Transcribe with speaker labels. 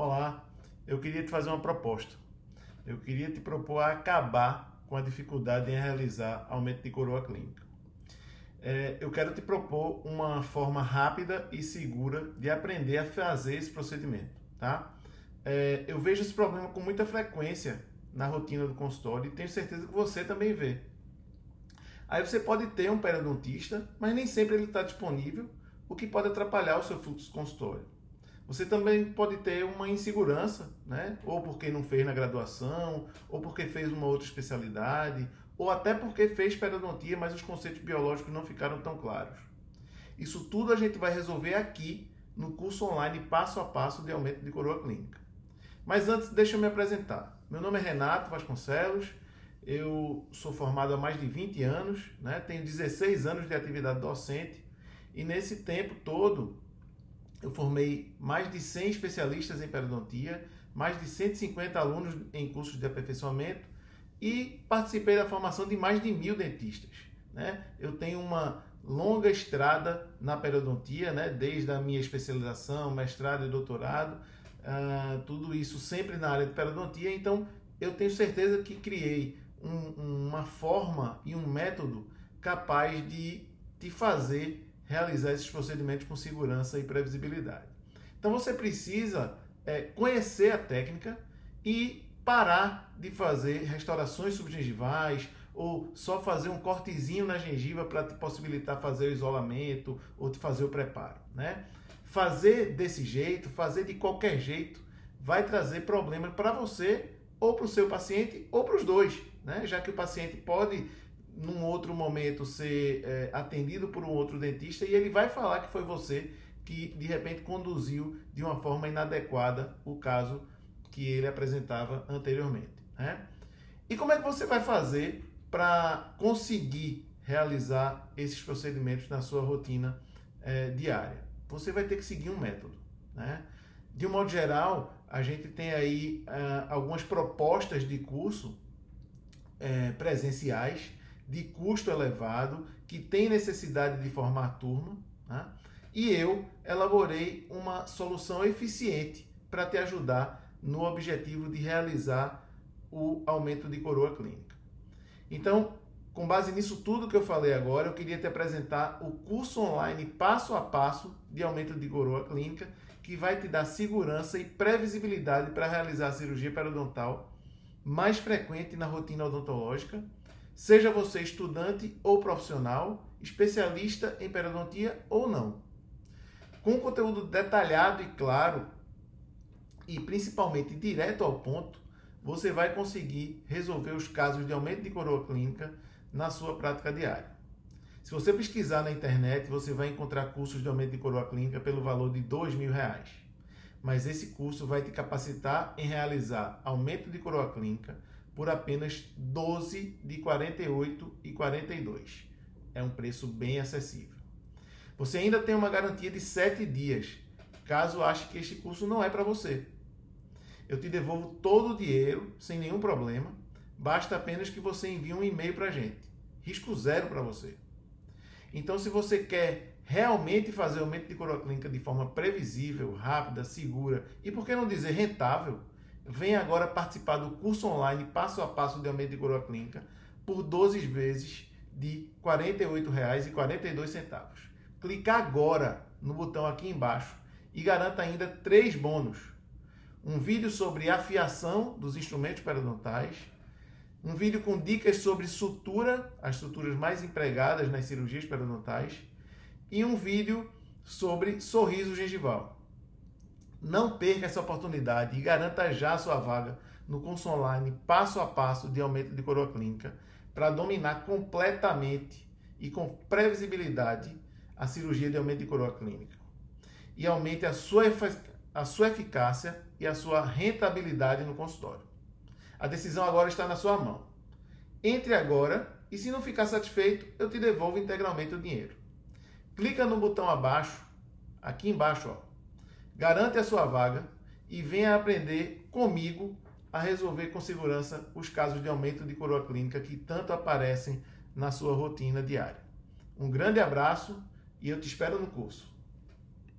Speaker 1: Olá, eu queria te fazer uma proposta. Eu queria te propor a acabar com a dificuldade em realizar aumento de coroa clínica. É, eu quero te propor uma forma rápida e segura de aprender a fazer esse procedimento, tá? É, eu vejo esse problema com muita frequência na rotina do consultório e tenho certeza que você também vê. Aí você pode ter um periodontista, mas nem sempre ele está disponível, o que pode atrapalhar o seu fluxo consultório. Você também pode ter uma insegurança, né? Ou porque não fez na graduação, ou porque fez uma outra especialidade, ou até porque fez periodontia, mas os conceitos biológicos não ficaram tão claros. Isso tudo a gente vai resolver aqui no curso online passo a passo de aumento de coroa clínica. Mas antes, deixa eu me apresentar. Meu nome é Renato Vasconcelos, eu sou formado há mais de 20 anos, né? tenho 16 anos de atividade docente e nesse tempo todo eu formei mais de 100 especialistas em periodontia, mais de 150 alunos em cursos de aperfeiçoamento e participei da formação de mais de mil dentistas. Né? Eu tenho uma longa estrada na periodontia, né? desde a minha especialização, mestrado e doutorado, uh, tudo isso sempre na área de periodontia, então eu tenho certeza que criei um, uma forma e um método capaz de te fazer realizar esses procedimentos com segurança e previsibilidade. Então você precisa é, conhecer a técnica e parar de fazer restaurações subgengivais ou só fazer um cortezinho na gengiva para te possibilitar fazer o isolamento ou te fazer o preparo, né? Fazer desse jeito, fazer de qualquer jeito, vai trazer problema para você ou para o seu paciente ou para os dois, né? Já que o paciente pode num outro momento ser é, atendido por um outro dentista e ele vai falar que foi você que de repente conduziu de uma forma inadequada o caso que ele apresentava anteriormente. Né? E como é que você vai fazer para conseguir realizar esses procedimentos na sua rotina é, diária? Você vai ter que seguir um método. Né? De um modo geral, a gente tem aí uh, algumas propostas de curso é, presenciais de custo elevado, que tem necessidade de formar turma, né? e eu elaborei uma solução eficiente para te ajudar no objetivo de realizar o aumento de coroa clínica. Então, com base nisso tudo que eu falei agora, eu queria te apresentar o curso online passo a passo de aumento de coroa clínica, que vai te dar segurança e previsibilidade para realizar a cirurgia periodontal mais frequente na rotina odontológica Seja você estudante ou profissional, especialista em periodontia ou não. Com conteúdo detalhado e claro, e principalmente direto ao ponto, você vai conseguir resolver os casos de aumento de coroa clínica na sua prática diária. Se você pesquisar na internet, você vai encontrar cursos de aumento de coroa clínica pelo valor de R$ reais. Mas esse curso vai te capacitar em realizar aumento de coroa clínica por apenas 12 de 48 e 42. É um preço bem acessível. Você ainda tem uma garantia de 7 dias, caso ache que este curso não é para você. Eu te devolvo todo o dinheiro sem nenhum problema, basta apenas que você envie um e-mail para a gente. Risco zero para você. Então, se você quer realmente fazer o aumento de clínica de forma previsível, rápida, segura e, por que não dizer, rentável, Venha agora participar do curso online passo a passo de aumento de coroa clínica por 12 vezes de R$ 48,42. Clique agora no botão aqui embaixo e garanta ainda três bônus. Um vídeo sobre afiação dos instrumentos periodontais, um vídeo com dicas sobre sutura, as suturas mais empregadas nas cirurgias periodontais, e um vídeo sobre sorriso gengival. Não perca essa oportunidade e garanta já sua vaga no curso online passo a passo de aumento de coroa clínica para dominar completamente e com previsibilidade a cirurgia de aumento de coroa clínica. E aumente a sua, a sua eficácia e a sua rentabilidade no consultório. A decisão agora está na sua mão. Entre agora e se não ficar satisfeito, eu te devolvo integralmente o dinheiro. Clica no botão abaixo, aqui embaixo, ó, garante a sua vaga e venha aprender comigo a resolver com segurança os casos de aumento de coroa clínica que tanto aparecem na sua rotina diária. Um grande abraço e eu te espero no curso.